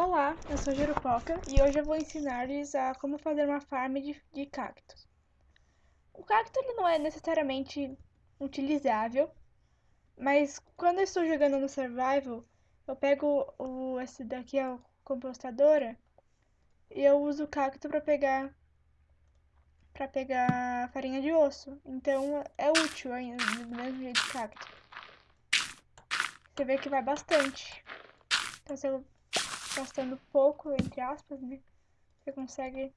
Olá, eu sou Jurupoca e hoje eu vou ensinar-lhes a como fazer uma farm de, de cactos. O cacto ele não é necessariamente utilizável, mas quando eu estou jogando no survival, eu pego o, esse daqui, a compostadora, e eu uso o cacto para pegar para pegar farinha de osso. Então é útil ainda, do mesmo jeito de cacto. Você vê que vai bastante. Então se eu gastando pouco, entre aspas, né? Você consegue...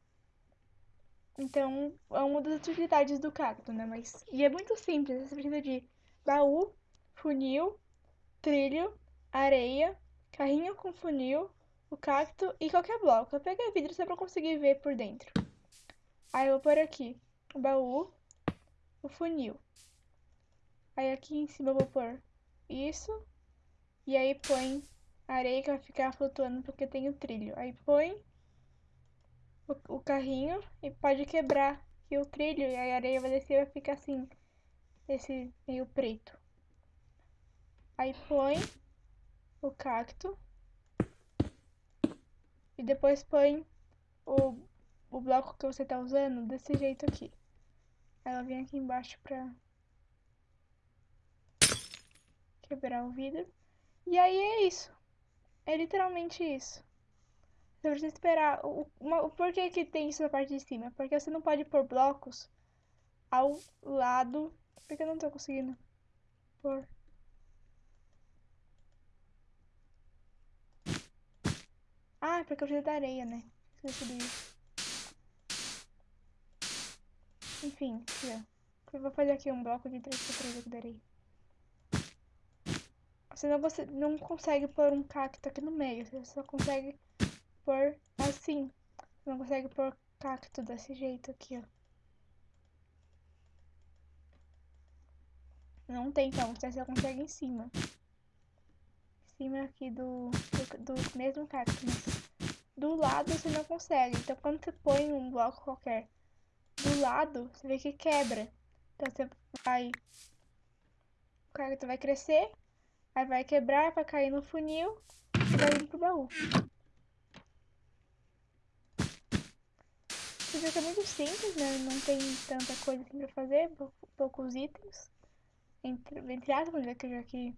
Então, é uma das utilidades do cacto, né? Mas... E é muito simples, você precisa de baú, funil, trilho, areia, carrinho com funil, o cacto e qualquer bloco. Peguei vidro só pra conseguir ver por dentro. Aí eu vou pôr aqui o baú, o funil. Aí aqui em cima eu vou pôr isso. E aí põe a areia que vai ficar flutuando porque tem o trilho. Aí põe o, o carrinho e pode quebrar aqui o trilho e a areia vai descer e vai ficar assim, esse meio preto. Aí põe o cacto e depois põe o, o bloco que você tá usando desse jeito aqui. Ela vem aqui embaixo pra quebrar o vidro. E aí é isso. É literalmente isso. Você precisa esperar. O, uma, por que, que tem isso na parte de cima? Porque você não pode pôr blocos ao lado. Porque eu não tô conseguindo pôr. Ah, é porque eu preciso da areia, né? Esqueci disso. Enfim, aqui, ó. Eu vou fazer aqui um bloco de 3x3 aqui da areia. Senão você não consegue pôr um cacto aqui no meio. Você só consegue pôr assim. Não consegue pôr cacto desse jeito aqui, ó. Não tem então, você só consegue em cima. Em cima aqui do, do, do mesmo cacto. Do lado você não consegue. Então quando você põe um bloco qualquer do lado, você vê que quebra. Então você vai... O cacto vai crescer Aí vai quebrar, vai cair no funil e vai vir pro baú. Você vê é muito simples, né? Não tem tanta coisa assim pra fazer, poucos itens. Entre, entre aspas, já que já que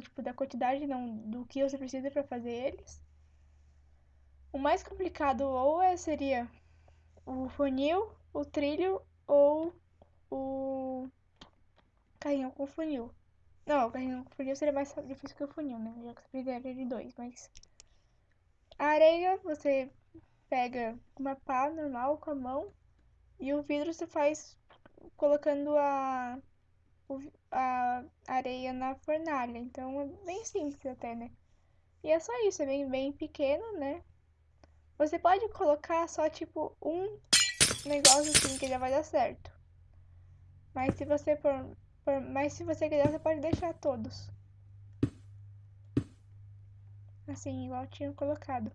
tipo da quantidade, não do que você precisa para fazer eles. O mais complicado ou é, seria o funil, o trilho ou o carrinho com funil. Não, o carrinho com funil seria mais difícil que o funil, né? Já que você precisaria de dois, mas... A areia, você pega uma pá normal com a mão e o vidro você faz colocando a, a areia na fornalha. Então é bem simples até, né? E é só isso, é bem, bem pequeno, né? Você pode colocar só tipo um negócio assim que já vai dar certo. Mas se você for mas se você quiser, você pode deixar todos. Assim, igual tinha colocado.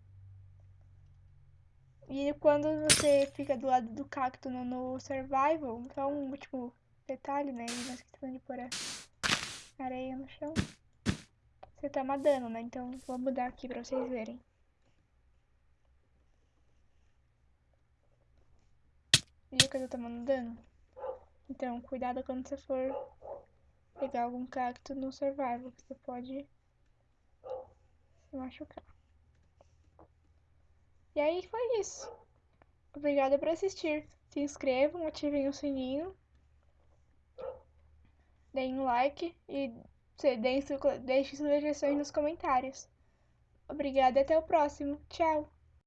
E quando você fica do lado do cacto no, no survival, só um último detalhe, né? E nós esquecemos de pôr a areia no chão. Você toma dano, né? Então vou mudar aqui pra vocês verem. Viu que eu tô tomando dano? Então, cuidado quando você for pegar algum cacto no survival, você pode se machucar. E aí foi isso. Obrigada por assistir. Se inscrevam, ativem o sininho, deem um like e deixem sugestões nos comentários. Obrigada e até o próximo. Tchau!